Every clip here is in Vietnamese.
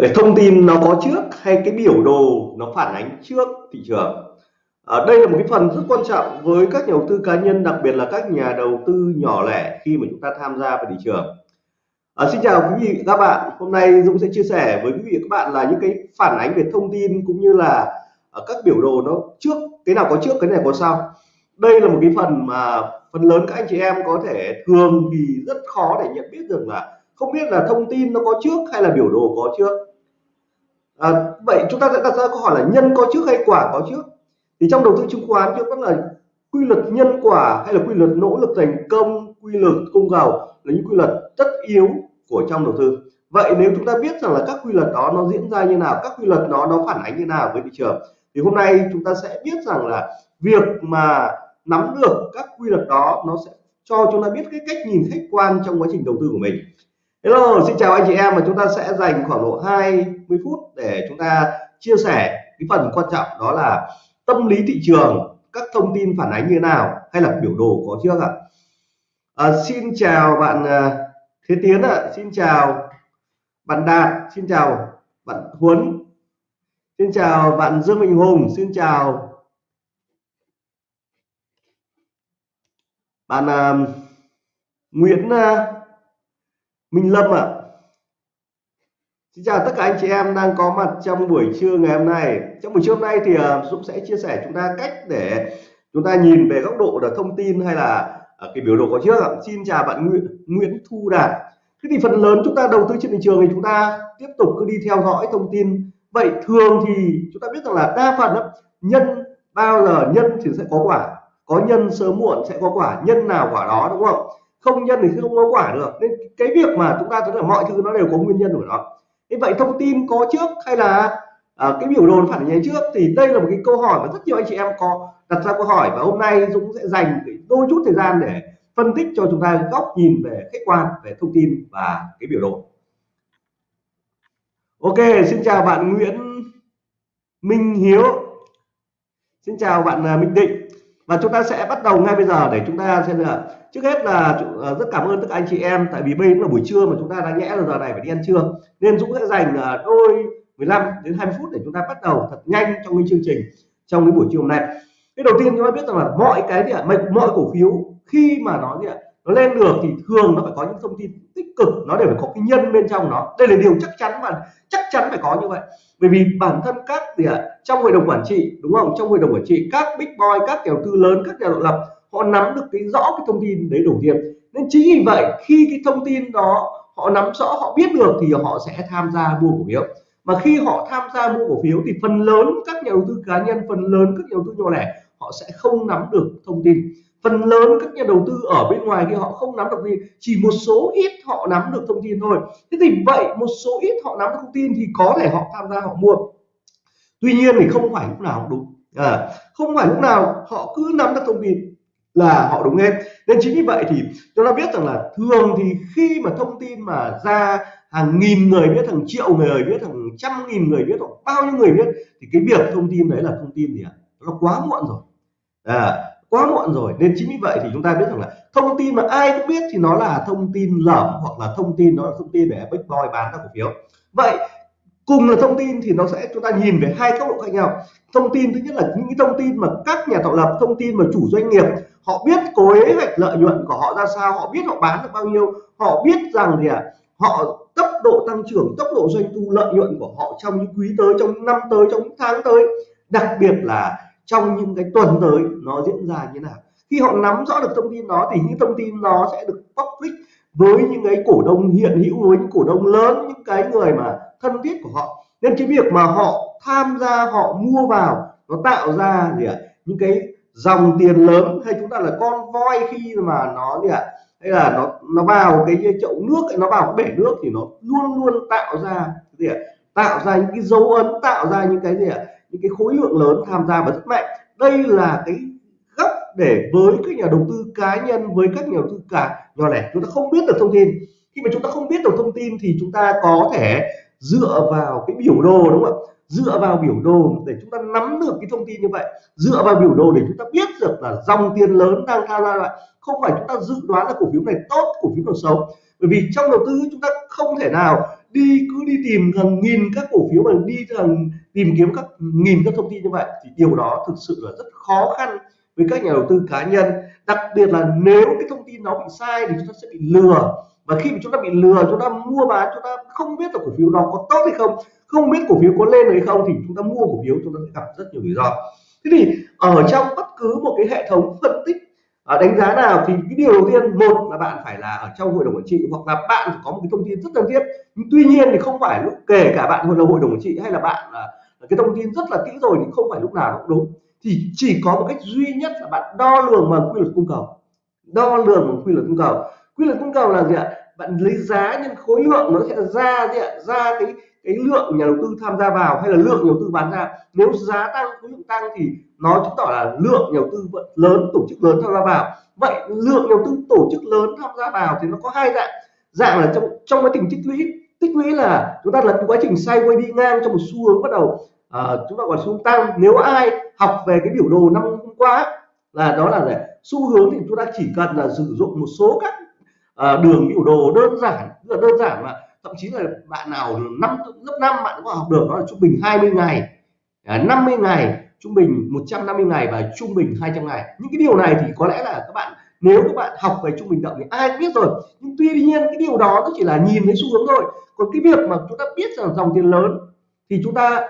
Cái thông tin nó có trước hay cái biểu đồ nó phản ánh trước thị trường? Ở đây là một cái phần rất quan trọng với các nhà đầu tư cá nhân đặc biệt là các nhà đầu tư nhỏ lẻ khi mà chúng ta tham gia vào thị trường. À, xin chào quý vị các bạn. Hôm nay Dũng sẽ chia sẻ với quý vị các bạn là những cái phản ánh về thông tin cũng như là à, các biểu đồ nó trước cái nào có trước cái này có sau. Đây là một cái phần mà phần lớn các anh chị em có thể thường thì rất khó để nhận biết được là không biết là thông tin nó có trước hay là biểu đồ có trước à, vậy chúng ta sẽ đặt ra câu hỏi là nhân có trước hay quả có trước? Thì trong đầu tư chứng khoán trước vẫn là quy luật nhân quả hay là quy luật nỗ lực thành công quy luật cung cầu là những quy luật tất yếu của trong đầu tư. Vậy nếu chúng ta biết rằng là các quy luật đó nó diễn ra như nào các quy luật đó nó phản ánh như nào với thị trường thì hôm nay chúng ta sẽ biết rằng là việc mà nắm được các quy luật đó nó sẽ cho chúng ta biết cái cách nhìn khách quan trong quá trình đầu tư của mình. Hello, xin chào anh chị em và chúng ta sẽ dành khoảng độ 20 phút để chúng ta chia sẻ cái phần quan trọng đó là tâm lý thị trường, các thông tin phản ánh như nào hay là biểu đồ có trước ạ. À, xin chào bạn à, Thế Tiến ạ, xin chào bạn Đạt, xin chào bạn Huấn, xin chào bạn Dương Minh Hùng, xin chào bạn uh, Nguyễn uh, Minh Lâm ạ. À. Xin chào tất cả anh chị em đang có mặt trong buổi trưa ngày hôm nay. Trong buổi trưa hôm nay thì à, Dũng sẽ chia sẻ chúng ta cách để chúng ta nhìn về góc độ là thông tin hay là à, cái biểu đồ có trước ạ. Xin chào bạn Nguyễn, Nguyễn Thu Đạt. Thế thì phần lớn chúng ta đầu tư trên thị trường thì chúng ta tiếp tục cứ đi theo dõi thông tin. Vậy thường thì chúng ta biết rằng là đa phần đó, nhân bao giờ nhân thì sẽ có quả, có nhân sớm muộn sẽ có quả, nhân nào quả đó đúng không? Không nhân thì không có quả được. Nên cái việc mà chúng ta thấy là mọi thứ nó đều có nguyên nhân của nó. Thế vậy thông tin có trước hay là à, cái biểu đồ phản ánh trước thì đây là một cái câu hỏi mà rất nhiều anh chị em có đặt ra câu hỏi và hôm nay Dũng sẽ dành đôi chút thời gian để phân tích cho chúng ta góc nhìn về khách quan về thông tin và cái biểu đồ. Ok xin chào bạn Nguyễn Minh Hiếu. Xin chào bạn à, Minh Định và chúng ta sẽ bắt đầu ngay bây giờ để chúng ta xem là trước hết là ờ, rất cảm ơn tất cả anh chị em, tại vì bây giờ là buổi trưa mà chúng ta đã nhẽ là giờ này phải đi ăn trưa. Nên Dũng sẽ dành ờ, đôi 15 đến 20 phút để chúng ta bắt đầu thật nhanh trong cái chương trình, trong cái buổi trưa hôm nay. Cái đầu tiên chúng ta biết rằng là mọi cái gì ạ, mọi cổ phiếu khi mà nó gì ạ nó lên được thì thường nó phải có những thông tin tích cực, nó đều phải có cái nhân bên trong nó. Đây là điều chắc chắn mà chắc chắn phải có như vậy. Bởi vì bản thân các gì ạ, trong hội đồng quản trị, đúng không? Trong hội đồng quản trị, các big boy, các nhà đầu tư lớn, các nhà độc lập, họ nắm được cái rõ cái thông tin đấy đầu tiên nên chính vì vậy, khi cái thông tin đó họ nắm rõ, họ biết được thì họ sẽ tham gia mua cổ phiếu. Mà khi họ tham gia mua cổ phiếu thì phần lớn các nhà đầu tư cá nhân, phần lớn các nhà đầu tư nhỏ lẻ, họ sẽ không nắm được thông tin phần lớn các nhà đầu tư ở bên ngoài kia họ không nắm được gì chỉ một số ít họ nắm được thông tin thôi. Thế thì vậy một số ít họ nắm được thông tin thì có thể họ tham gia họ mua. Tuy nhiên thì không phải lúc nào đúng. À, không phải lúc nào họ cứ nắm được thông tin là họ đúng hết. Nên chính vì vậy thì chúng ta biết rằng là thường thì khi mà thông tin mà ra hàng nghìn người biết hàng triệu người biết hàng trăm nghìn người biết hoặc bao nhiêu người biết thì cái việc thông tin đấy là thông tin gì ạ? Nó quá muộn rồi. À, quá muộn rồi. Nên chính vì vậy thì chúng ta biết rằng là thông tin mà ai cũng biết thì nó là thông tin lởm hoặc là thông tin nó là thông tin để bitcoin boy bán ra cổ phiếu. Vậy cùng là thông tin thì nó sẽ chúng ta nhìn về hai góc độ khác nhau. Thông tin thứ nhất là những thông tin mà các nhà tạo lập thông tin mà chủ doanh nghiệp họ biết kế hoạch lợi nhuận của họ ra sao họ biết họ bán được bao nhiêu họ biết rằng gì ạ? À, họ tốc độ tăng trưởng tốc độ doanh thu lợi nhuận của họ trong những quý tới trong năm tới trong những tháng tới đặc biệt là trong những cái tuần tới nó diễn ra như nào. Khi họ nắm rõ được thông tin đó thì những thông tin nó sẽ được public với những cái cổ đông hiện hữu, với những cổ đông lớn, những cái người mà thân thiết của họ. Nên cái việc mà họ tham gia, họ mua vào, nó tạo ra gì ạ, những cái dòng tiền lớn hay chúng ta là con voi khi mà nó gì ạ, hay là nó nó vào cái chậu nước, nó vào cái bể nước thì nó luôn luôn tạo ra gì ạ, tạo ra những cái dấu ấn, tạo ra những cái gì ạ những cái khối lượng lớn tham gia và rất mạnh. Đây là cái gấp để với các nhà đầu tư cá nhân, với các nhà đầu tư cả nhỏ lẻ, chúng ta không biết được thông tin. Khi mà chúng ta không biết được thông tin thì chúng ta có thể dựa vào cái biểu đồ, đúng không ạ? Dựa vào biểu đồ để chúng ta nắm được cái thông tin như vậy. Dựa vào biểu đồ để chúng ta biết được là dòng tiền lớn đang tham gia lại. Không phải chúng ta dự đoán là cổ phiếu này tốt, cổ phiếu nào xấu bởi vì trong đầu tư chúng ta không thể nào đi, cứ đi tìm hàng nghìn các cổ phiếu mà đi hàng, tìm kiếm các nghìn các thông tin như vậy, thì điều đó thực sự là rất khó khăn với các nhà đầu tư cá nhân. Đặc biệt là nếu cái thông tin nó bị sai thì chúng ta sẽ bị lừa. Và khi mà chúng ta bị lừa, chúng ta mua bán, chúng ta không biết là cổ phiếu đó có tốt hay không không biết cổ phiếu có lên hay không, thì chúng ta mua cổ phiếu, chúng ta sẽ gặp rất nhiều rủi ro. Thế thì ở trong bất cứ một cái hệ thống phân tích à, đánh giá nào thì cái điều đầu tiên một là bạn phải là ở trong hội đồng quản trị hoặc là bạn phải có một cái thông tin rất cần thiết. Nhưng tuy nhiên thì không phải lúc kể cả bạn hội hội đồng quản trị hay là bạn là cái thông tin rất là kỹ rồi thì không phải lúc nào cũng đúng. Thì chỉ có một cách duy nhất là bạn đo lường bằng quy luật cung cầu. Đo lường bằng quy luật cung cầu. Quy luật cung cầu là gì ạ? Bạn lấy giá nhân khối lượng nó sẽ ra gì ạ? Ra cái cái lượng nhà đầu tư tham gia vào hay là lượng nhà đầu tư bán ra nếu giá tăng khối lượng tăng thì nó chứng tỏ là lượng nhà đầu tư lớn tổ chức lớn tham gia vào. Vậy lượng nhà đầu tư tổ chức lớn tham gia vào thì nó có hai dạng. Dạng là trong trong quá trình tích lũy tích lũy là chúng ta là quá trình quay đi ngang trong một xu hướng bắt đầu à, chúng ta gọi xu hướng tăng. Nếu ai học về cái biểu đồ năm hôm qua là đó là để xu hướng thì chúng ta chỉ cần là sử dụng một số các à, đường biểu đồ đơn giản rất là đơn giản mà thậm chí là bạn nào năm lớp 5 bạn có học được, đó là trung bình 20 ngày. À, 50 ngày, trung bình 150 ngày và trung bình 200 ngày. Những cái điều này thì có lẽ là các bạn, nếu các bạn học về trung bình động thì ai cũng biết rồi. Nhưng tuy nhiên cái điều đó nó chỉ là nhìn thấy xu hướng thôi. Còn cái việc mà chúng ta biết rằng dòng tiền lớn thì chúng ta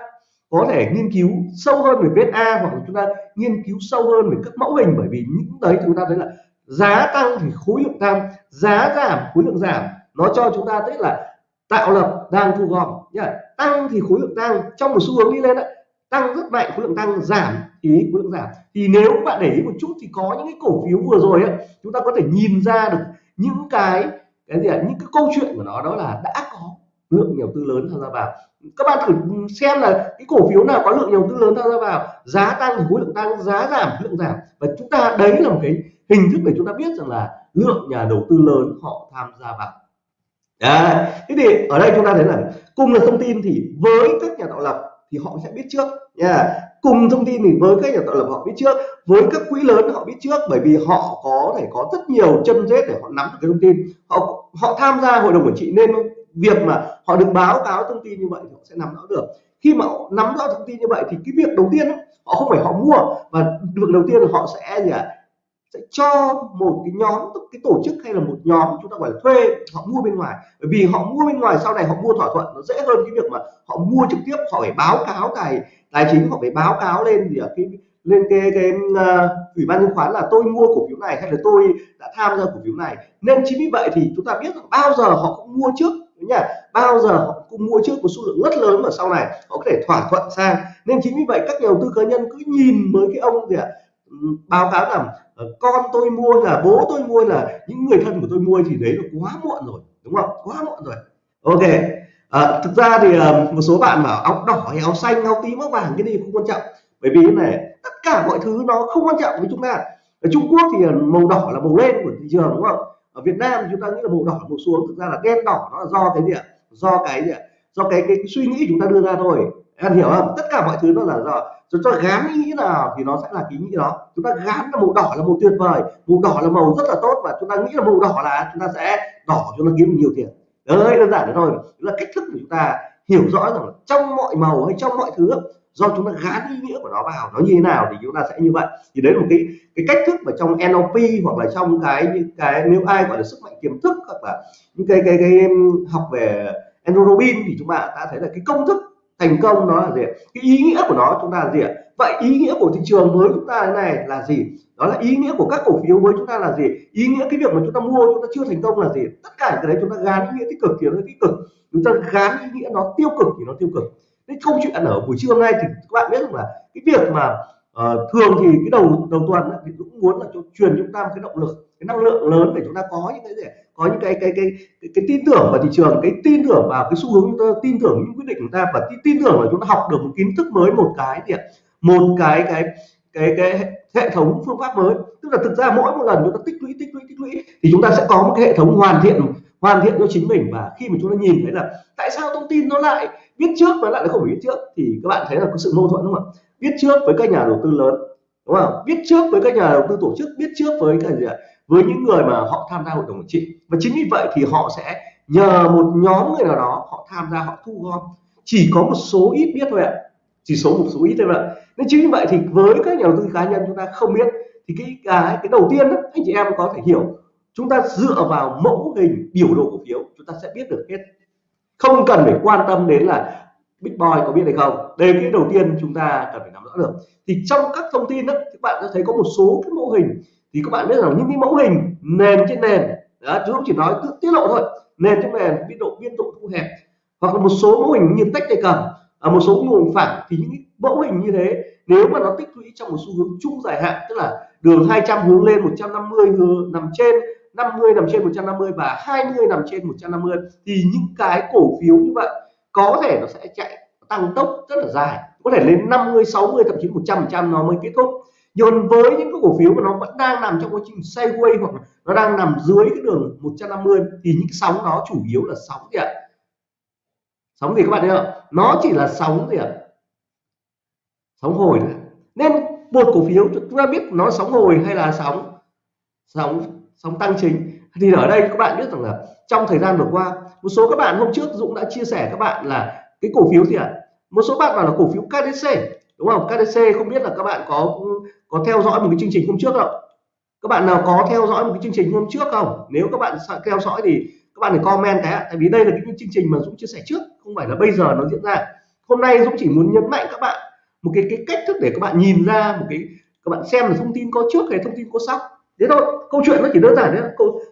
có thể nghiên cứu sâu hơn về vết A hoặc là chúng ta nghiên cứu sâu hơn về các mẫu hình. Bởi vì những đấy chúng ta thấy là giá tăng thì khối lượng tăng, giá giảm, khối lượng giảm. Nó cho chúng ta thấy là tạo lập đang thu gom. Nhá tăng thì khối lượng tăng trong một xu hướng đi lên đấy tăng rất mạnh khối lượng tăng giảm thì khối lượng giảm. Thì nếu bạn để ý một chút thì có những cái cổ phiếu vừa rồi ấy, chúng ta có thể nhìn ra được những cái cái gì ạ những cái câu chuyện của nó đó là đã có lượng nhà đầu tư lớn tham gia vào. Các bạn thử xem là cái cổ phiếu nào có lượng nhà đầu tư lớn tham gia vào giá tăng thì khối lượng tăng giá giảm khối lượng giảm. Và chúng ta đấy là một cái hình thức để chúng ta biết rằng là lượng nhà đầu tư lớn họ tham gia vào. Đấy. thế thì ở đây chúng ta thấy là cùng là thông tin thì với các nhà tạo lập thì họ sẽ biết trước nha yeah. cùng thông tin thì với các nhà tạo lập họ biết trước với các quỹ lớn họ biết trước bởi vì họ có thể có rất nhiều chân rết để họ nắm được cái thông tin họ họ tham gia hội đồng quản trị nên việc mà họ được báo cáo thông tin như vậy thì họ sẽ nắm rõ được khi mà họ nắm rõ thông tin như vậy thì cái việc đầu tiên họ không phải họ mua và việc đầu tiên là họ sẽ gì ạ à, sẽ cho một cái nhóm cái tổ chức hay là một nhóm chúng ta gọi là thuê họ mua bên ngoài. Bởi vì họ mua bên ngoài sau này họ mua thỏa thuận nó dễ hơn cái việc mà họ mua trực tiếp họ phải báo cáo tài tài chính họ phải báo cáo lên gì ở cái lên cái cái uh, ủy ban chứng khoán là tôi mua cổ phiếu này hay là tôi đã tham gia cổ phiếu này. Nên chính vì vậy thì chúng ta biết bao giờ họ cũng mua trước nhỉ? Bao giờ họ cũng mua trước một số lượng rất lớn mà sau này họ có thể thỏa thuận sang. Nên chính vì vậy các nhà đầu tư cá nhân cứ nhìn với cái ông gì ạ? Báo cáo rằng ờ, con tôi mua là bố tôi mua là những người thân của tôi mua thì đấy là quá muộn rồi đúng không? Quá muộn rồi. Ok. À, thực ra thì ờ, một số bạn bảo áo đỏ hay áo xanh áo tím áo vàng cái gì không quan trọng. Bởi vì này tất cả mọi thứ nó không quan trọng với chúng ta. Ở Trung Quốc thì màu đỏ là màu lên của thị trường đúng không? Ở Việt Nam chúng ta nghĩ là màu đỏ màu xuống thực ra là đen đỏ nó là do cái gì ạ? Do cái gì ạ? Do cái, cái, cái suy nghĩ chúng ta đưa ra thôi em hiểu không? Tất cả mọi thứ nó là do chúng ta gán ý nghĩ nào thì nó sẽ là cái ý nghĩ đó. Chúng ta gán là màu đỏ là màu tuyệt vời, màu đỏ là màu rất là tốt và chúng ta nghĩ là màu đỏ là chúng ta sẽ đỏ chúng ta kiếm nhiều tiền. Đấy, đơn giản thế thôi. Đó là cách thức của chúng ta hiểu rõ rằng trong mọi màu hay trong mọi thứ do chúng ta gán ý nghĩa của nó vào, nó như thế nào thì chúng ta sẽ như vậy. Thì đấy là một cái cái cách thức mà trong NLP hoặc là trong cái những cái nếu ai gọi là sức mạnh tiềm thức hoặc là những cái cái cái học về enrobin thì chúng ta đã thấy là cái công thức thành công nó là gì cái ý nghĩa của nó chúng ta là gì vậy ý nghĩa của thị trường với chúng ta thế này là gì? Đó là ý nghĩa của các cổ phiếu với chúng ta là gì? Ý nghĩa cái việc mà chúng ta mua chúng ta chưa thành công là gì? Tất cả cái đấy chúng ta gán ý nghĩa tích cực thì nó tích cực. Chúng ta gán ý nghĩa nó tiêu cực thì nó tiêu cực. Cái câu chuyện ở buổi trưa hôm nay thì các bạn biết rằng là cái việc mà uh, thường thì cái đầu đầu tuần thì cũng muốn là cho truyền chúng ta một cái động lực cái năng lượng lớn để chúng ta có những cái gì có những cái cái cái cái, cái tin tưởng vào thị trường cái tin tưởng vào cái xu hướng chúng ta tin tưởng những quyết định của chúng ta và tin, tin tưởng là chúng ta học được một kiến thức mới một cái gì một cái cái cái cái hệ thống phương pháp mới. Tức là thực ra mỗi một lần chúng ta tích lũy tích lũy tích lũy thì chúng ta sẽ có một cái hệ thống hoàn thiện hoàn thiện cho chính mình. Và khi mà chúng ta nhìn thấy là tại sao thông tin nó lại biết trước và lại không phải biết trước thì các bạn thấy là có sự mâu thuẫn đúng không ạ? Biết trước với các nhà đầu tư lớn đúng không? Biết trước với các nhà đầu tư tổ chức biết trước với cái gì ạ? Với những người mà họ tham gia hội đồng quản trị. Và chính vì vậy thì họ sẽ nhờ một nhóm người nào đó họ tham gia họ thu gom. Chỉ có một số ít biết thôi ạ. Chỉ số một số ít thôi ạ. Nên chính vì vậy thì với các nhà đầu tư cá nhân chúng ta không biết thì cái à, cái cái đầu tiên đó, anh chị em có thể hiểu. Chúng ta dựa vào mẫu hình biểu đồ cổ phiếu chúng ta sẽ biết được hết. Không cần phải quan tâm đến là Big Boy có biết hay không. Đây cái đầu tiên chúng ta cần phải nắm rõ được. Thì trong các thông tin đó các bạn sẽ thấy có một số cái mẫu hình thì các bạn biết rằng những cái mẫu hình nền trên nền đó, chúng chỉ nói tiết lộ thôi nền trên nền biên độ biên độ thu hẹp hoặc là một số mẫu hình như tách tay cầm ở một số nguồn hình phẳng thì những mẫu hình như thế nếu mà nó tích lũy trong một xu hướng chung dài hạn tức là đường 200 hướng lên 150 hướng nằm trên 50 nằm trên 150 và 20 nằm trên 150 thì những cái cổ phiếu như vậy có thể nó sẽ chạy tăng tốc rất là dài có thể lên 50 60 thậm chí 100 trăm nó mới kết thúc nhưng với những cái cổ phiếu mà nó vẫn đang nằm trong quá trình sideways hoặc nó đang nằm dưới cái đường 150 thì những sóng đó chủ yếu là sóng gì ạ? Sóng gì các bạn thấy không? Nó chỉ là sóng gì ạ? Sóng hồi thôi. Nên một cổ phiếu, chúng ta biết nó sóng hồi hay là sóng sóng sóng tăng chính. Thì ở đây các bạn biết rằng là trong thời gian vừa qua, một số các bạn hôm trước Dũng đã chia sẻ các bạn là cái cổ phiếu gì ạ? Một số bạn bảo là cổ phiếu KDC đúng không? KDC không biết là các bạn có có theo dõi một cái chương trình hôm trước không? Các bạn nào có theo dõi một cái chương trình hôm trước không? Nếu các bạn theo dõi thì các bạn phải comment cái tại vì đây là cái chương trình mà Dũng chia sẻ trước, không phải là bây giờ nó diễn ra. Hôm nay Dũng chỉ muốn nhấn mạnh các bạn một cái cái cách thức để các bạn nhìn ra một cái, các bạn xem là thông tin có trước hay thông tin có sau. Thế thôi, câu chuyện nó chỉ đơn giản đấy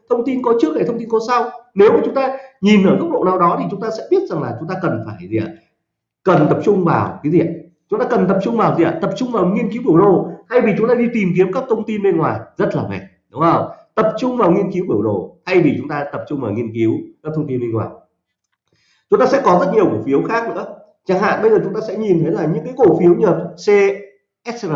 thông tin có trước hay thông tin có sau. Nếu mà chúng ta nhìn ở góc độ nào đó thì chúng ta sẽ biết rằng là chúng ta cần phải gì ạ? Cần tập trung vào cái gì ạ? Chúng ta cần tập trung vào gì ạ? Tập trung vào nghiên cứu biểu đồ thay vì chúng ta đi tìm kiếm các thông tin bên ngoài rất là mệt đúng không? Tập trung vào nghiên cứu biểu đồ thay vì chúng ta tập trung vào nghiên cứu các thông tin bên ngoài. Chúng ta sẽ có rất nhiều cổ phiếu khác nữa. Chẳng hạn bây giờ chúng ta sẽ nhìn thấy là những cái cổ phiếu như CSR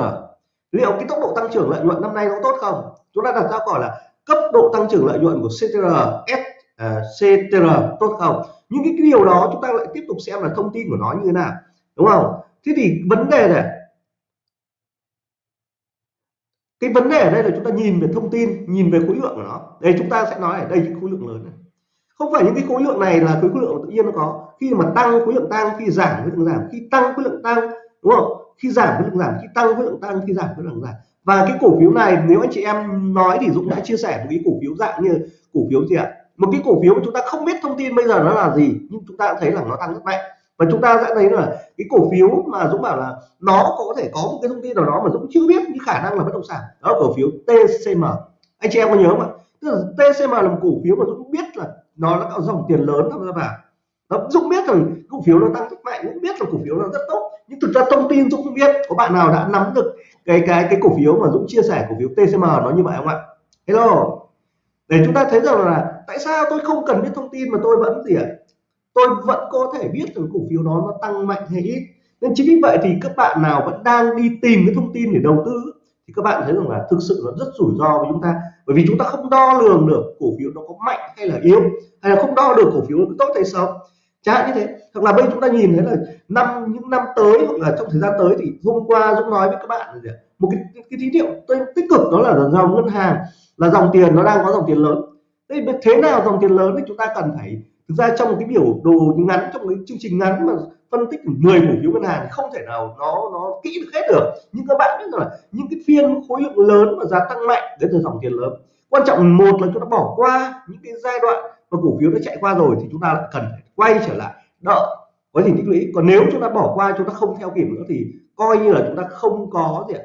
liệu cái tốc độ tăng trưởng lợi nhuận năm nay nó tốt không? Chúng ta đặt ra câu hỏi là cấp độ tăng trưởng lợi nhuận của CTR S à, CTR tốt không? Những cái điều đó chúng ta lại tiếp tục xem là thông tin của nó như thế nào đúng không? Thế thì vấn đề này cái vấn đề ở đây là chúng ta nhìn về thông tin nhìn về khối lượng của nó đây chúng ta sẽ nói ở đây những khối lượng lớn này không phải những cái khối lượng này là khối lượng tự nhiên nó có khi mà tăng khối lượng tăng khi giảm khối lượng giảm khi tăng khối lượng tăng đúng không khi giảm khối lượng giảm khi tăng khối lượng tăng khi giảm khối lượng giảm và cái cổ phiếu này nếu anh chị em nói thì Dũng đã chia sẻ một cái cổ phiếu dạng như cổ phiếu gì ạ một cái cổ phiếu mà chúng ta không biết thông tin bây giờ nó là gì nhưng chúng ta thấy là nó tăng rất mạnh và chúng ta sẽ thấy là cái cổ phiếu mà Dũng bảo là nó có thể có một cái thông tin nào đó mà Dũng chưa biết nhưng khả năng là bất động sản. Đó là cổ phiếu TCM anh chị em có nhớ không ạ? Tức là TCM là một cổ phiếu mà Dũng biết là nó đã có dòng tiền lớn tham gia vào. Nó Dũng biết rằng cổ phiếu nó tăng rất mạnh cũng biết là cổ phiếu nó rất tốt. Nhưng thực ra thông tin Dũng không biết, có bạn nào đã nắm được cái cái cái cổ phiếu mà Dũng chia sẻ cổ phiếu TCM nó như vậy không ạ? Hello. Để chúng ta thấy rằng là tại sao tôi không cần biết thông tin mà tôi vẫn gì ạ? Tôi vẫn có thể biết rằng cổ phiếu đó nó tăng mạnh hay ít. Nên chính vì vậy thì các bạn nào vẫn đang đi tìm cái thông tin để đầu tư thì các bạn thấy rằng là thực sự nó rất rủi ro với chúng ta. Bởi vì chúng ta không đo lường được cổ phiếu nó có mạnh hay là yếu, hay là không đo được cổ phiếu nó tốt hay xấu. Chẳng hạn như thế, hoặc là bây chúng ta nhìn thấy là năm, những năm tới hoặc là trong thời gian tới thì hôm qua Dũng nói với các bạn là một cái cái tín hiệu tích cực đó là dòng ngân hàng, là dòng tiền, nó đang có dòng tiền lớn. Thế thế nào dòng tiền lớn thì chúng ta cần phải thực ra trong một cái biểu đồ ngắn, trong cái chương trình ngắn mà phân tích 10 cổ phiếu ngân hàng không thể nào nó nó kỹ được hết được. Nhưng các bạn biết là những cái phiên khối lượng lớn và giá tăng mạnh, đến từ dòng tiền lớn. Quan trọng một là chúng ta bỏ qua những cái giai đoạn mà cổ phiếu đã chạy qua rồi thì chúng ta lại cần phải quay trở lại đợi quá trình tích lũy. Còn nếu chúng ta bỏ qua, chúng ta không theo kịp nữa thì coi như là chúng ta không có gì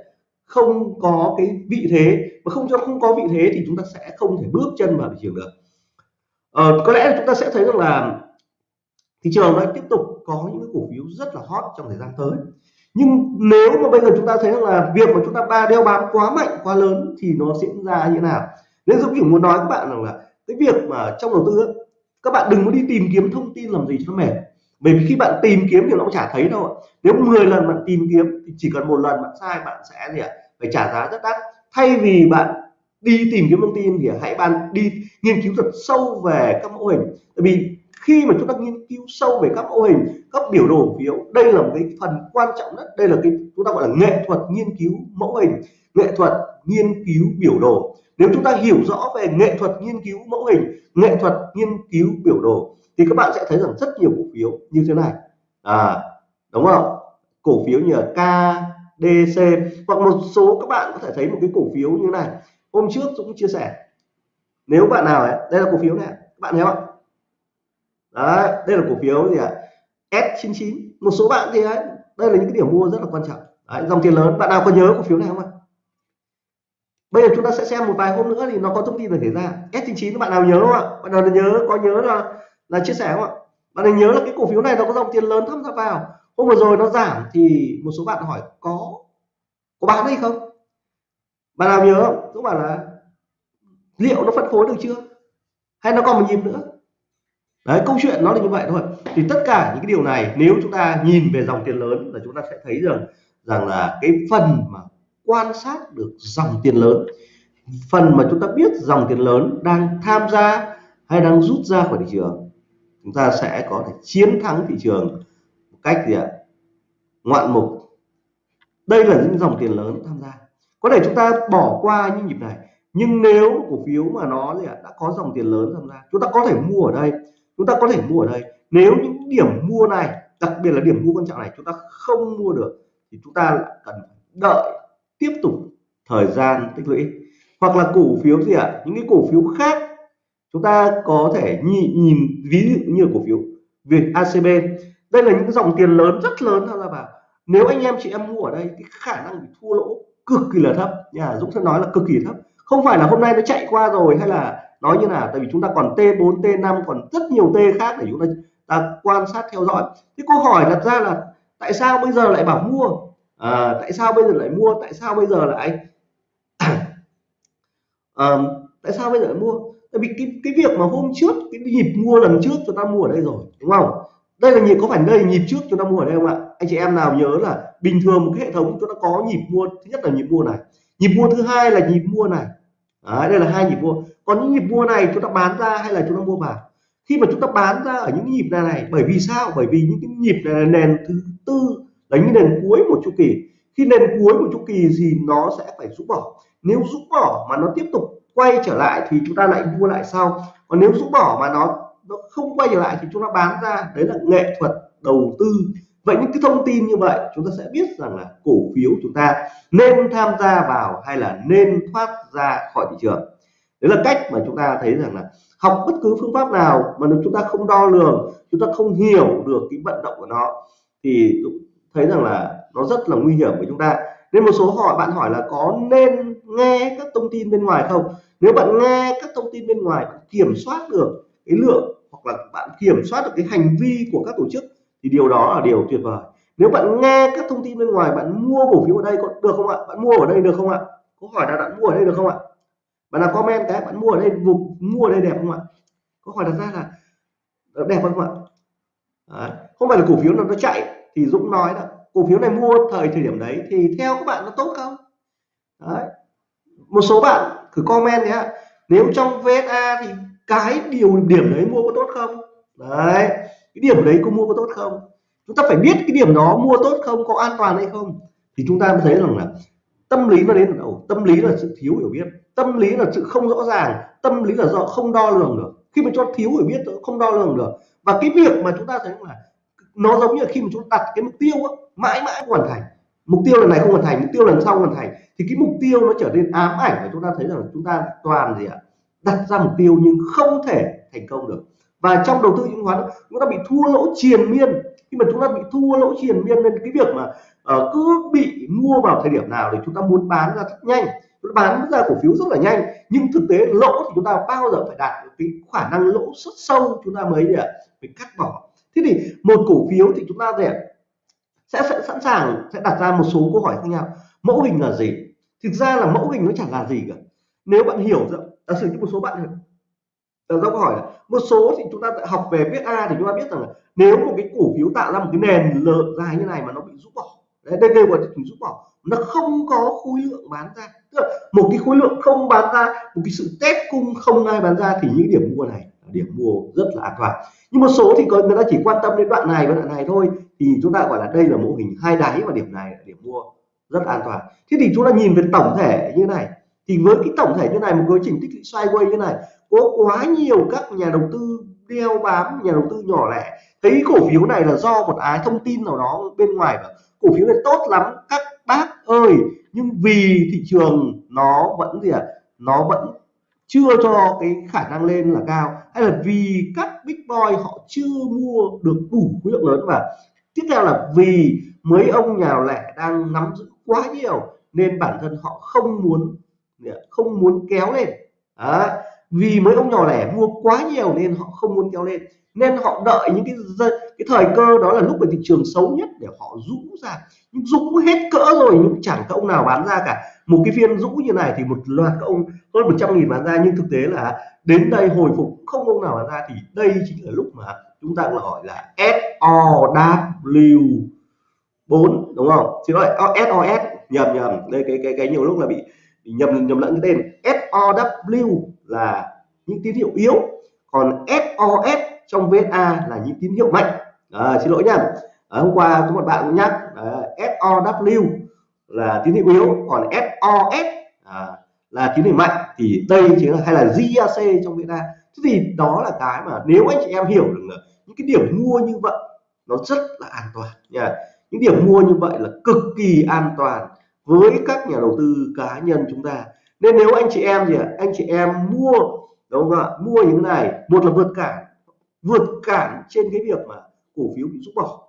không có cái vị thế. Và không cho không có vị thế thì chúng ta sẽ không thể bước chân vào thị trường được ờ, có lẽ chúng ta sẽ thấy rằng là thị trường nó tiếp tục có những cổ phiếu rất là hot trong thời gian tới. Nhưng nếu mà bây giờ chúng ta thấy rằng là việc mà chúng ta ba đeo bám quá mạnh quá lớn thì nó diễn ra như thế nào? Nên dũng chỉ muốn nói các bạn rằng là cái việc mà trong đầu tư ấy, các bạn đừng có đi tìm kiếm thông tin làm gì cho nó mệt. Bởi vì khi bạn tìm kiếm thì nó cũng chả thấy đâu nếu 10 lần bạn tìm kiếm thì chỉ cần một lần bạn sai bạn sẽ gì ạ? Phải trả giá rất đắt. Thay vì bạn đi tìm kiếm thông tin thì hãy bạn đi nghiên cứu thật sâu về các mẫu hình. Tại vì khi mà chúng ta nghiên cứu sâu về các mẫu hình, các biểu đồ phiếu đây là một cái phần quan trọng nhất. Đây là cái, chúng ta gọi là nghệ thuật nghiên cứu mẫu hình, nghệ thuật nghiên cứu biểu đồ. Nếu chúng ta hiểu rõ về nghệ thuật nghiên cứu mẫu hình, nghệ thuật nghiên cứu biểu đồ, thì các bạn sẽ thấy rằng rất nhiều cổ phiếu như thế này. À đúng không? Cổ phiếu như là KDC hoặc một số các bạn có thể thấy một cái cổ phiếu như này hôm trước Dũng chia sẻ nếu bạn nào ấy, đây là cổ phiếu này các bạn thấy không? Đấy đây là cổ phiếu gì ạ? S99 một số bạn thì đấy đây là những cái điểm mua rất là quan trọng. Đấy, dòng tiền lớn bạn nào có nhớ cổ phiếu này không ạ? Bây giờ chúng ta sẽ xem một vài hôm nữa thì nó có thông tin được thể ra. S99 các bạn nào nhớ không ạ? Bạn nào nhớ có nhớ là là chia sẻ không ạ? Bạn nào nhớ là cái cổ phiếu này nó có dòng tiền lớn tham gia vào? Hôm vừa rồi nó giảm thì một số bạn hỏi có có bán hay không? Bạn nào nhớ không? Các bảo là, liệu nó phân phối được chưa? Hay nó còn một nhịp nữa? Đấy, câu chuyện nó là như vậy thôi. Thì tất cả những cái điều này, nếu chúng ta nhìn về dòng tiền lớn là chúng ta sẽ thấy rằng rằng là cái phần mà quan sát được dòng tiền lớn, phần mà chúng ta biết dòng tiền lớn đang tham gia hay đang rút ra khỏi thị trường, chúng ta sẽ có thể chiến thắng thị trường một cách gì ạ? Ngoạn mục. Đây là những dòng tiền lớn tham gia có thể chúng ta bỏ qua những nhịp này nhưng nếu cổ phiếu mà nó đã có dòng tiền lớn tham gia chúng ta có thể mua ở đây chúng ta có thể mua ở đây. Nếu những điểm mua này đặc biệt là điểm mua quan trọng này chúng ta không mua được thì chúng ta cần đợi tiếp tục thời gian tích lũy. Hoặc là cổ phiếu gì ạ những cái cổ phiếu khác chúng ta có thể nhìn, nhìn ví dụ như cổ phiếu Việt ACB đây là những dòng tiền lớn rất lớn tham gia vào nếu anh em chị em mua ở đây cái khả năng bị thua lỗ cực kỳ là thấp. Nhà Dũng sẽ nói là cực kỳ thấp. Không phải là hôm nay nó chạy qua rồi hay là nói như là, tại vì chúng ta còn T4 T5 còn rất nhiều T khác để chúng ta, ta quan sát theo dõi. Cái câu hỏi đặt ra là tại sao bây giờ lại bảo mua? À, tại sao bây giờ lại mua? Tại sao bây giờ lại à, tại sao bây giờ lại mua? Tại vì cái cái việc mà hôm trước cái nhịp mua lần trước chúng ta mua ở đây rồi đúng không? Đây là nhịp có phải đây là nhịp trước chúng ta mua ở đây không ạ? Anh chị em nào nhớ là bình thường một cái hệ thống chúng ta có nhịp mua thứ nhất là nhịp mua này. Nhịp mua thứ hai là nhịp mua này. Đấy, đây là hai nhịp mua. Còn những nhịp mua này chúng ta bán ra hay là chúng ta mua vào? Khi mà chúng ta bán ra ở những nhịp này này bởi vì sao? Bởi vì những cái nhịp này là nền thứ tư là những nền cuối một chu kỳ. Khi nền cuối của chu kỳ thì nó sẽ phải rũ bỏ. Nếu rũ bỏ mà nó tiếp tục quay trở lại thì chúng ta lại mua lại sau. Còn nếu rũ bỏ mà nó nó không quay trở lại thì chúng ta bán ra. Đấy là nghệ thuật đầu tư vậy những cái thông tin như vậy, chúng ta sẽ biết rằng là cổ phiếu chúng ta nên tham gia vào hay là nên thoát ra khỏi thị trường. Đấy là cách mà chúng ta thấy rằng là học bất cứ phương pháp nào mà nếu chúng ta không đo lường, chúng ta không hiểu được cái vận động của nó, thì thấy rằng là nó rất là nguy hiểm với chúng ta. Nên một số hỏi, bạn hỏi là có nên nghe các thông tin bên ngoài không? Nếu bạn nghe các thông tin bên ngoài, bạn kiểm soát được cái lượng hoặc là bạn kiểm soát được cái hành vi của các tổ chức thì điều đó là điều tuyệt vời. Nếu bạn nghe các thông tin bên ngoài, bạn mua cổ phiếu ở đây có được không ạ? Bạn mua ở đây được không ạ? Có hỏi là bạn mua ở đây được không ạ? Bạn là comment cái, bạn mua ở đây vùng mua ở đây đẹp không ạ? Có hỏi đặt ra là ờ, đẹp không ạ? Đấy. không phải là cổ phiếu nào nó chạy, thì Dũng nói là cổ phiếu này mua thời thời điểm đấy thì theo các bạn nó tốt không? Đấy. một số bạn thử comment nhé nếu trong VSA thì cái điều điểm đấy mua có tốt không? Đấy cái điểm đấy có mua có tốt không? Chúng ta phải biết cái điểm đó mua tốt không có an toàn hay không? Thì chúng ta mới thấy rằng là tâm lý nó đến ở đâu? Tâm lý là sự thiếu hiểu biết. Tâm lý là sự không rõ ràng. Tâm lý là do không đo lường được. Khi mà cho thiếu hiểu biết không đo lường được. Và cái việc mà chúng ta thấy là nó giống như là khi mà chúng ta đặt cái mục tiêu á, mãi mãi không hoàn thành. Mục tiêu lần này không hoàn thành mục tiêu lần sau hoàn thành. Thì cái mục tiêu nó trở nên ám ảnh và chúng ta thấy rằng chúng ta toàn gì ạ? Đặt ra mục tiêu nhưng không thể thành công được và trong đầu tư chứng khoán chúng ta bị thua lỗ triền miên. Khi mà chúng ta bị thua lỗ triền miên nên cái việc mà uh, cứ bị mua vào thời điểm nào thì chúng ta muốn bán ra rất nhanh. Chúng ta bán ra cổ phiếu rất là nhanh nhưng thực tế lỗ thì chúng ta bao giờ phải đạt được cái khả năng lỗ rất sâu chúng ta mới để phải cắt bỏ. Thế thì một cổ phiếu thì chúng ta sẽ, sẽ sẵn sàng sẽ đặt ra một số câu hỏi khác nhau. Mẫu hình là gì? Thực ra là mẫu hình nó chẳng là gì cả. Nếu bạn hiểu giả sử như một số bạn đặt ra câu hỏi là một số thì chúng ta học về viết A thì chúng ta biết rằng là nếu một cái cổ phiếu tạo ra một cái nền lợ dài như này mà nó bị rút bỏ, đấy, đây đều gọi là rút bỏ, nó không có khối lượng bán ra. Tức là một cái khối lượng không bán ra, một cái sự test cung không ai bán ra thì những điểm mua này là điểm mua rất là an toàn. Nhưng một số thì có, người ta chỉ quan tâm đến đoạn này và đoạn này thôi, thì chúng ta gọi là đây là mô hình hai đáy và điểm này là điểm mua rất an toàn. Thế thì chúng ta nhìn về tổng thể như này, thì với cái tổng thể như này, một quá trình tích lũy sideways như này có quá nhiều các nhà đầu tư đeo bám, nhà đầu tư nhỏ lẻ. Thấy cổ phiếu này là do một ái thông tin nào đó bên ngoài và cổ phiếu này tốt lắm, các bác ơi. Nhưng vì thị trường nó vẫn gì ạ? À? nó vẫn chưa cho cái khả năng lên là cao. Hay là vì các big boy họ chưa mua được đủ khối lượng lớn và tiếp theo là vì mấy ông nhà lẻ đang nắm giữ quá nhiều, nên bản thân họ không muốn không muốn kéo lên. Đấy vì mấy ông nhỏ lẻ mua quá nhiều nên họ không muốn kéo lên. Nên họ đợi những cái cái thời cơ đó là lúc mà thị trường xấu nhất để họ rũ ra. Nhưng rũ hết cỡ rồi, nhưng chẳng có ông nào bán ra cả. Một cái phiên rũ như này thì một loạt các ông, hơn 100 nghìn bán ra, nhưng thực tế là đến đây hồi phục không ông nào bán ra, thì đây chính là lúc mà chúng ta cũng gọi là SOW 4 đúng không? Xin lỗi SOS nhầm nhầm. Đây, cái cái cái nhiều lúc là bị nhầm nhầm lẫn cái tên SOW là những tín hiệu yếu còn SOS trong VSA là những tín hiệu mạnh. À, xin lỗi nha à, hôm qua có một bạn cũng nhắc à, SOW là tín hiệu yếu còn SOS à, là tín hiệu mạnh. Thì đây chính là hay là GAC trong VSA thế thì đó là cái mà nếu anh chị em hiểu được những cái điểm mua như vậy nó rất là an toàn nha những điểm mua như vậy là cực kỳ an toàn với các nhà đầu tư cá nhân chúng ta. Nên nếu anh chị em gì ạ anh chị em mua đúng không ạ mua những này một là vượt cản vượt cản trên cái việc mà cổ phiếu bị rút bỏ.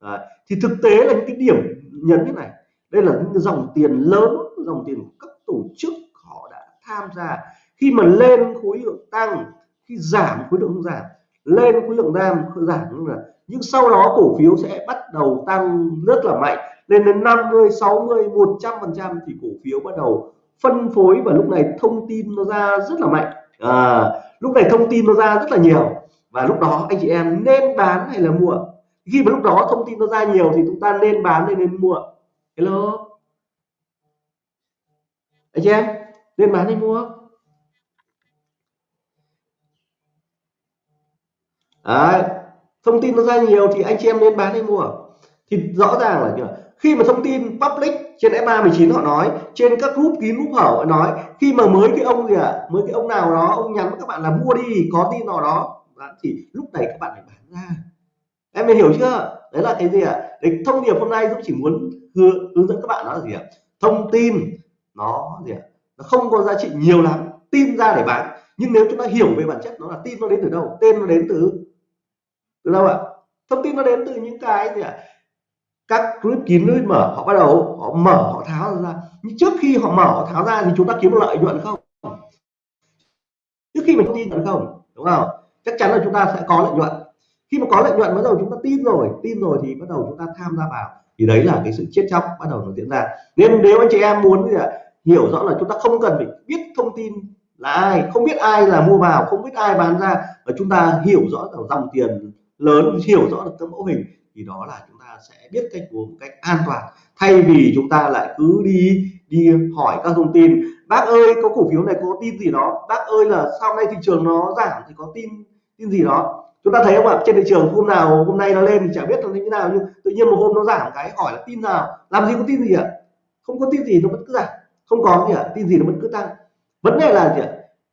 À, thì thực tế là những cái điểm nhấn như này. Đây là những dòng tiền lớn dòng tiền của các tổ chức họ đã tham gia. Khi mà lên khối lượng tăng khi giảm khối lượng giảm lên khối lượng giảm giảm là nhưng sau đó cổ phiếu sẽ bắt đầu tăng rất là mạnh lên đến 50 60 100 phần trăm thì cổ phiếu bắt đầu phân phối và lúc này thông tin nó ra rất là mạnh. À, lúc này thông tin nó ra rất là nhiều. Và lúc đó anh chị em nên bán hay là mua? Khi mà lúc đó thông tin nó ra nhiều thì chúng ta nên bán hay nên mua? Hello? Anh chị em nên bán hay mua? Đấy. thông tin nó ra nhiều thì anh chị em nên bán hay mua? Thì rõ ràng là khi mà thông tin public trên F319 họ nói trên các group kín group hở họ nói khi mà mới cái ông gì ạ? À, mới cái ông nào đó ông nhắn các bạn là mua đi có tin nào đó. Thì lúc này các bạn phải bán ra. Em mình hiểu chưa? Đấy là cái gì ạ? À? đấy thông điệp hôm nay Dũng chỉ muốn hướng, hướng dẫn các bạn đó là gì ạ? À? thông tin nó gì ạ? À? nó không có giá trị nhiều lắm tin ra để bán. Nhưng nếu chúng ta hiểu về bản chất nó là tin nó đến từ đâu? Tên nó đến từ từ đâu ạ? Thông tin nó đến từ những cái gì ạ? Các group kín group mở, họ bắt đầu, họ mở, họ tháo ra. Nhưng trước khi họ mở, họ tháo ra thì chúng ta kiếm được lợi nhuận không? Trước khi mình tin nhận không? Đúng không? Chắc chắn là chúng ta sẽ có lợi nhuận. Khi mà có lợi nhuận, bắt đầu chúng ta tin rồi. Tin rồi thì bắt đầu chúng ta tham gia vào. Thì đấy là cái sự chết chóc bắt đầu nó diễn ra. Nên nếu anh chị em muốn thì hiểu rõ là chúng ta không cần phải biết thông tin là ai, không biết ai là mua vào, không biết ai bán ra. Và chúng ta hiểu rõ là dòng tiền lớn, hiểu rõ được cái mẫu hình thì đó là chúng ta sẽ biết cách mua một cách an toàn. Thay vì chúng ta lại cứ đi đi hỏi các thông tin, bác ơi, có cổ phiếu này có tin gì đó? Bác ơi là sau này thị trường nó giảm thì có tin tin gì đó? Chúng ta thấy không ạ? Trên thị trường hôm nào, hôm nay nó lên thì chả biết nó như thế nào, nhưng tự nhiên một hôm nó giảm cái, hỏi là tin nào? Làm gì có tin gì ạ? Không có tin gì nó vẫn cứ giảm. Không có gì ạ? Tin gì nó vẫn cứ tăng. Vấn đề là gì ạ?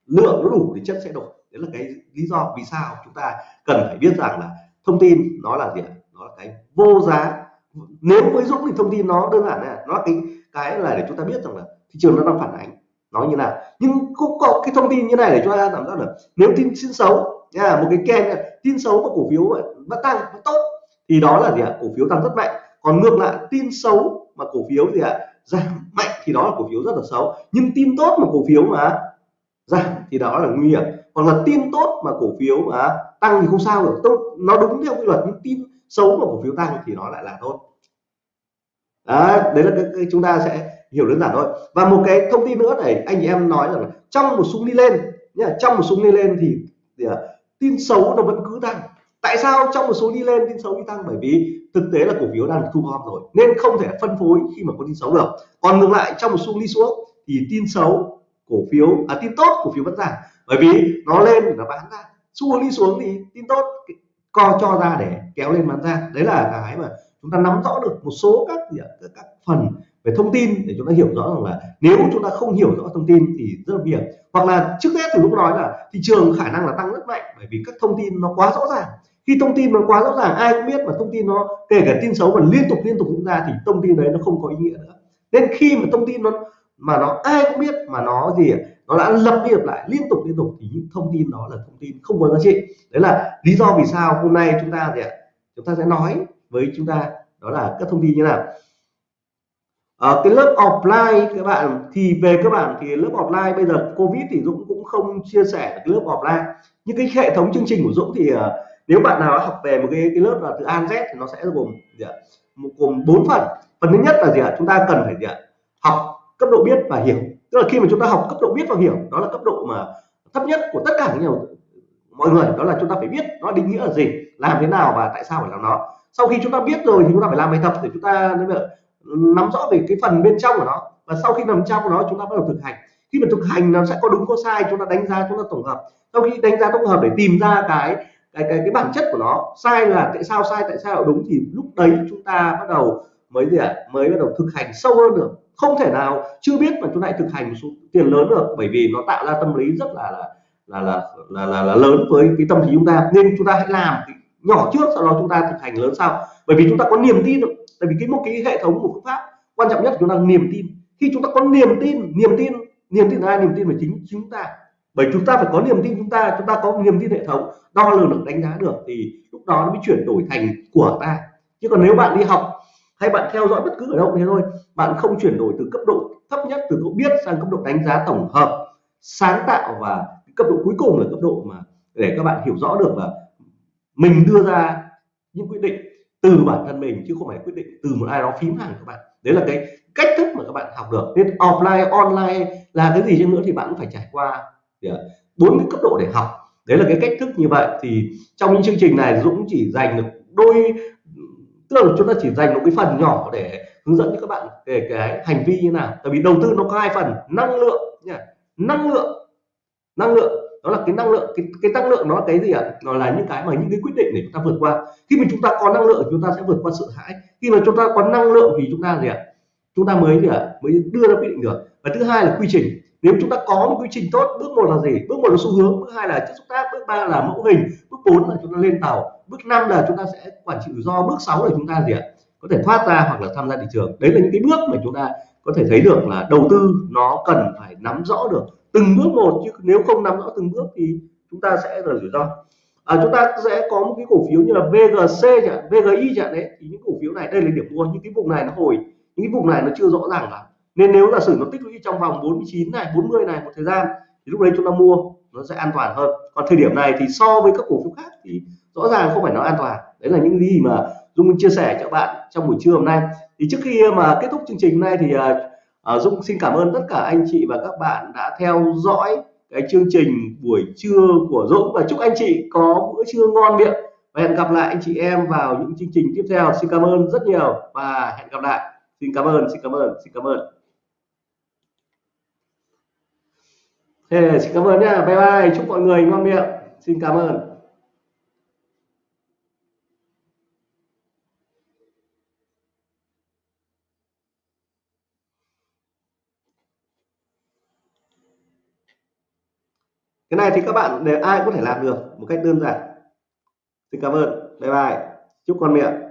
Lượng nó đủ thì chất sẽ đổi. Đấy là cái lý do vì sao chúng ta cần phải biết rằng là thông tin nó là gì ạ? Nó là cái vô giá. Nếu với dũng thì thông tin nó đơn giản này, nó là cái cái là để chúng ta biết rằng là thị trường nó đang phản ánh. Nó như nào. Nhưng cũng có cái thông tin như này để cho ta làm giác được? Nếu tin tin xấu, nha, một cái kênh tin xấu mà cổ phiếu vẫn tăng vẫn tốt, thì đó là gì ạ? Cổ phiếu tăng rất mạnh. Còn ngược lại, tin xấu mà cổ phiếu gì ạ? Giảm mạnh thì đó là cổ phiếu rất là xấu. Nhưng tin tốt mà cổ phiếu mà giảm thì đó là nguy hiểm. Còn là tin tốt mà cổ phiếu mà tăng thì không sao được. Tốt nó đúng theo quy luật, nhưng tin xấu mà cổ phiếu tăng thì nó lại là tốt. Đấy, đấy là cái, cái chúng ta sẽ hiểu đơn giản thôi. Và một cái thông tin nữa này anh chị em nói rằng là trong một súng đi lên nhá trong một súng đi lên thì, thì à, tin xấu nó vẫn cứ tăng. Tại sao trong một số đi lên tin xấu đi tăng? Bởi vì thực tế là cổ phiếu đang thu gom rồi nên không thể phân phối khi mà có tin xấu được. Còn ngược lại trong một xu đi xuống thì tin xấu cổ phiếu à tin tốt cổ phiếu vẫn giảm bởi vì nó lên thì nó bán ra. Xu đi xuống thì tin tốt co cho ra để kéo lên bán ra. Đấy là cái mà chúng ta nắm rõ được một số các các, các phần về thông tin để chúng ta hiểu rõ rằng là nếu chúng ta không hiểu rõ thông tin thì rất là nguy hiểm. Hoặc là trước hết thì lúc nói là thị trường khả năng là tăng rất mạnh bởi vì các thông tin nó quá rõ ràng. Khi thông tin nó quá rõ ràng ai cũng biết mà thông tin nó kể cả tin xấu mà liên tục liên tục diễn ra thì thông tin đấy nó không có ý nghĩa nữa. Nên khi mà thông tin nó mà nó ai cũng biết mà nó gì nó đã lặp đi lặp lại liên tục liên tục. Thì những thông tin đó là thông tin không có giá trị. Đấy là lý do vì sao hôm nay chúng ta gì ạ? Chúng ta sẽ nói với chúng ta đó là các thông tin như nào. À, cái lớp offline các bạn thì về các bạn thì lớp offline bây giờ covid thì Dũng cũng không chia sẻ cái lớp offline. Nhưng cái hệ thống chương trình của Dũng thì ờ, nếu bạn nào học về một cái, cái lớp là từ an Z thì nó sẽ gồm gì ạ? gồm bốn phần. Phần thứ nhất là gì ạ? Chúng ta cần phải gì ạ? Học cấp độ biết và hiểu tức là khi mà chúng ta học cấp độ biết và hiểu, đó là cấp độ mà thấp nhất của tất cả nhiều mọi người, đó là chúng ta phải biết nó định nghĩa là gì, làm thế nào và tại sao phải làm nó. Sau khi chúng ta biết rồi thì chúng ta phải làm bài tập để chúng ta ừ, nắm rõ về cái phần bên trong của nó. Và sau khi nằm trong của nó, chúng ta bắt đầu thực hành. Khi mà thực hành, nó sẽ có đúng có sai, chúng ta đánh giá, chúng ta tổng hợp. Sau khi đánh giá, tổng hợp để tìm ra cái cái cái cái bản chất của nó, sai là tại sao, sai, tại sao đúng, thì lúc đấy chúng ta bắt đầu mới gì ạ? Mới bắt đầu thực hành sâu hơn được không thể nào chưa biết mà chúng ta thực hành số tiền lớn được bởi vì nó tạo ra tâm lý rất là là là là là, là, là lớn với cái tâm lý chúng ta. Nên chúng ta hãy làm nhỏ trước sau đó chúng ta thực hành lớn sau. Bởi vì chúng ta có niềm tin được. Tại vì cái một cái hệ thống của phương pháp quan trọng nhất chúng ta niềm tin. Khi chúng ta có niềm tin niềm tin niềm tin là ai niềm tin về chính chúng ta. Bởi chúng ta phải có niềm tin chúng ta chúng ta có niềm tin hệ thống. Đo lường được đánh giá được thì lúc đó nó mới chuyển đổi thành của ta. Chứ còn nếu bạn đi học hay bạn theo dõi bất cứ ở đâu thế thôi. Bạn không chuyển đổi từ cấp độ thấp nhất, từ độ biết sang cấp độ đánh giá tổng hợp, sáng tạo và cấp độ cuối cùng là cấp độ mà để các bạn hiểu rõ được là mình đưa ra những quyết định từ bản thân mình, chứ không phải quyết định từ một ai đó phím hàng các bạn. Đấy là cái cách thức mà các bạn học được. Nên offline, online là cái gì chăng nữa thì bạn cũng phải trải qua à, bốn cái cấp độ để học. Đấy là cái cách thức như vậy. Thì trong những chương trình này, Dũng chỉ dành được đôi tức là chúng ta chỉ dành một cái phần nhỏ để hướng dẫn cho các bạn về cái hành vi như nào. Tại vì đầu tư nó có hai phần năng lượng nha. Năng lượng năng lượng đó là cái năng lượng cái, cái năng lượng nó là cái gì ạ? Nó là những cái mà những cái quyết định để chúng ta vượt qua. Khi mà chúng ta có năng lượng chúng ta sẽ vượt qua sợ hãi. Khi mà chúng ta có năng lượng thì chúng ta gì ạ? Chúng ta mới gì ạ mới đưa ra quyết định được. Và thứ hai là quy trình. Nếu chúng ta có một quy trình tốt bước một là gì? Bước một là xu hướng bước hai là chất xúc tác bước ba là mẫu hình bước bốn là chúng ta lên tàu bước năm là chúng ta sẽ quản trị rủi ro bước sáu là chúng ta gì ạ? Có thể thoát ra hoặc là tham gia thị trường. Đấy là những cái bước mà chúng ta có thể thấy được là đầu tư nó cần phải nắm rõ được từng bước một chứ nếu không nắm rõ từng bước thì chúng ta sẽ là rủi ro. À, chúng ta sẽ có một cái cổ phiếu như là VGC chẳng VGI chẳng đấy. Thì những cổ phiếu này đây là điểm mua những cái vùng này nó hồi những vùng này nó chưa rõ ràng lắm. Nên nếu giả sử nó tích lũy trong vòng 49 này 40 này một thời gian thì lúc đấy chúng ta mua nó sẽ an toàn hơn. Còn thời điểm này thì so với các cổ phiếu khác thì rõ ràng không phải nó an toàn. Đấy là những gì mà Dung chia sẻ cho bạn trong buổi trưa hôm nay. Thì trước khi mà kết thúc chương trình này thì uh, Dung xin cảm ơn tất cả anh chị và các bạn đã theo dõi cái chương trình buổi trưa của Dũng. Và chúc anh chị có bữa trưa ngon miệng. Và hẹn gặp lại anh chị em vào những chương trình tiếp theo. Xin cảm ơn rất nhiều và hẹn gặp lại xin cảm ơn xin cảm ơn xin cảm ơn. Hey, xin cảm ơn nha bye bye chúc mọi người ngon miệng. Xin cảm ơn. Cái này thì các bạn để ai cũng thể làm được một cách đơn giản. Xin cảm ơn. Bye bye. Chúc con miệng.